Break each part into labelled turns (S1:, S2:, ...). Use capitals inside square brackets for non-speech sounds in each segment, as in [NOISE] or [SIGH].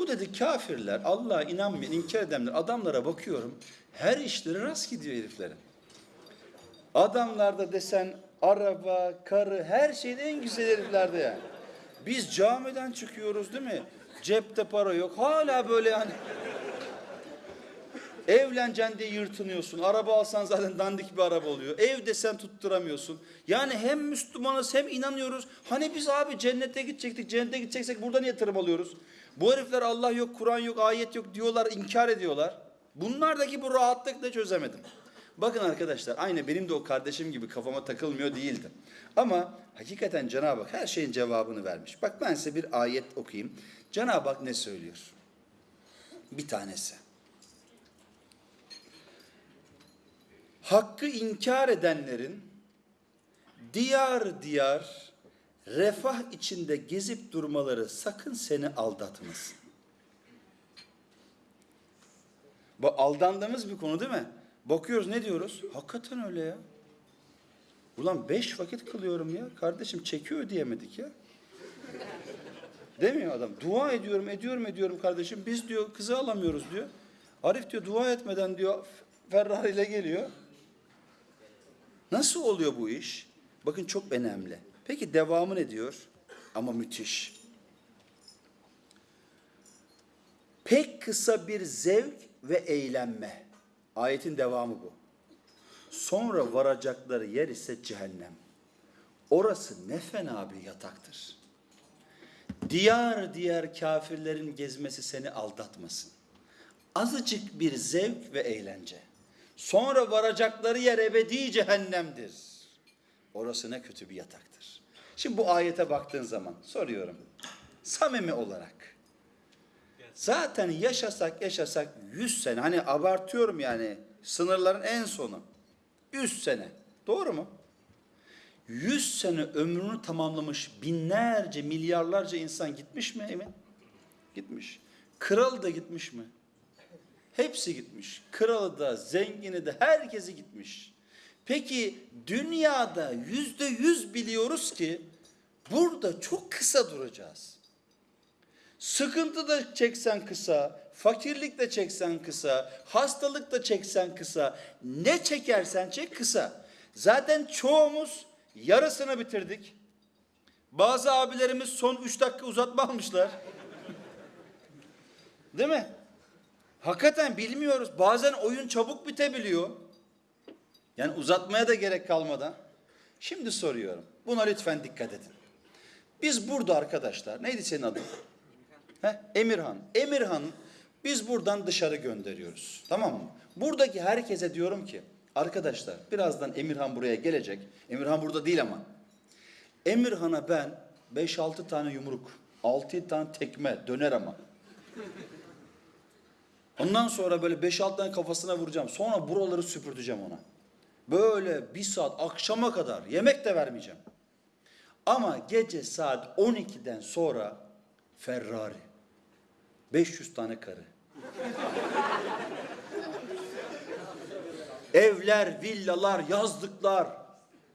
S1: Bu dedi kafirler, Allah'a inanmayan, inkar edenler, adamlara bakıyorum. Her işleri rast gidiyor heriflerin. Adamlarda desen araba, karı, her şeyin en güzel heriflerde yani. Biz camiden çıkıyoruz değil mi? Cepte para yok. Hala böyle yani. Evleneceksin diye yırtınıyorsun. Araba alsan zaten dandik bir araba oluyor. Ev desen tutturamıyorsun. Yani hem Müslümanız hem inanıyoruz. Hani biz abi cennete gidecektik. Cennete gideceksek burada niye tırım alıyoruz? Bu herifler Allah yok, Kur'an yok, ayet yok diyorlar, inkar ediyorlar. Bunlardaki bu rahatlıkla çözemedim. Bakın arkadaşlar aynı benim de o kardeşim gibi kafama takılmıyor değildi. Ama hakikaten Cenab-ı Hak her şeyin cevabını vermiş. Bak ben size bir ayet okuyayım. Cenab-ı Hak ne söylüyor? Bir tanesi. Hakkı inkar edenlerin diyar diyar refah içinde gezip durmaları sakın seni aldatmasın. Bu aldandığımız bir konu değil mi? Bakıyoruz ne diyoruz? Hakikaten öyle ya. Ulan beş vakit kılıyorum ya. Kardeşim çekiyor diyemedik ya. Demiyor adam. Dua ediyorum, ediyorum, ediyorum kardeşim. Biz diyor kızı alamıyoruz diyor. Arif diyor dua etmeden diyor Ferrari ile geliyor. Nasıl oluyor bu iş? Bakın çok önemli. Peki devamı ne diyor? Ama müthiş. Pek kısa bir zevk ve eğlenme. Ayetin devamı bu. Sonra varacakları yer ise cehennem. Orası ne fena bir yataktır. Diyar diyar kafirlerin gezmesi seni aldatmasın. Azıcık bir zevk ve eğlence. Sonra varacakları yer ebedi cehennemdir. Orası ne kötü bir yataktır. Şimdi bu ayete baktığın zaman soruyorum. Samimi olarak. Zaten yaşasak yaşasak 100 sene hani abartıyorum yani sınırların en sonu. 100 sene. Doğru mu? 100 sene ömrünü tamamlamış binlerce milyarlarca insan gitmiş mi Emin? Gitmiş. Kral da gitmiş mi? Hepsi gitmiş. Kralı da, zengini de, herkesi gitmiş. Peki dünyada yüzde yüz biliyoruz ki burada çok kısa duracağız. Sıkıntı da çeksen kısa, fakirlik de çeksen kısa, hastalık da çeksen kısa, ne çekersen çek kısa. Zaten çoğumuz yarısını bitirdik. Bazı abilerimiz son üç dakika uzatma almışlar. Değil mi? Hakikaten bilmiyoruz. Bazen oyun çabuk bitebiliyor. Yani uzatmaya da gerek kalmadan. Şimdi soruyorum. Buna lütfen dikkat edin. Biz burada arkadaşlar, neydi senin adın? Heh, Emirhan. Emirhan biz buradan dışarı gönderiyoruz. Tamam mı? Buradaki herkese diyorum ki arkadaşlar birazdan Emirhan buraya gelecek. Emirhan burada değil ama. Emirhan'a ben 5-6 tane yumruk, 6 tane tekme döner ama. Ondan sonra böyle 5-6 tane kafasına vuracağım. Sonra buraları süpürteceğim ona. Böyle bir saat akşama kadar yemek de vermeyeceğim. Ama gece saat 12'den sonra Ferrari. 500 tane karı. [LAUGHS] Evler, villalar, yazlıklar,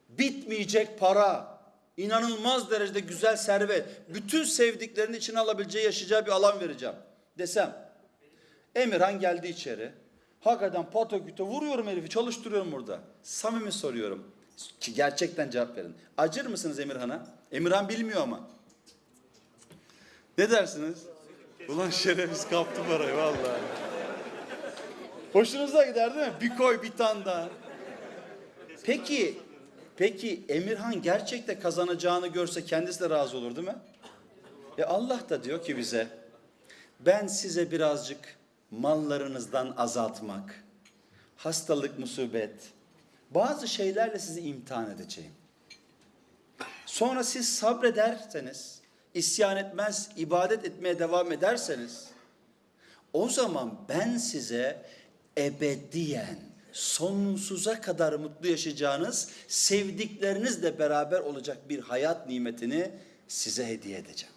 S1: bitmeyecek para, inanılmaz derecede güzel servet, bütün sevdiklerinin içine alabileceği, yaşayacağı bir alan vereceğim desem. Emirhan geldi içeri. Hakikaten pataküte vuruyorum herifi, çalıştırıyorum burada. Samimi soruyorum. Ki gerçekten cevap verin. Acır mısınız Emirhan'a? Emirhan bilmiyor ama. Ne dersiniz? Ulan şerefsiz kaptı parayı vallahi. Hoşunuza gider değil mi? Bir koy bir tane daha. Peki, peki Emirhan gerçekte kazanacağını görse kendisi de razı olur değil mi? E Allah da diyor ki bize, ben size birazcık mallarınızdan azaltmak, hastalık, musibet, bazı şeylerle sizi imtihan edeceğim. Sonra siz sabrederseniz, isyan etmez, ibadet etmeye devam ederseniz, o zaman ben size ebediyen, sonsuza kadar mutlu yaşayacağınız, sevdiklerinizle beraber olacak bir hayat nimetini size hediye edeceğim.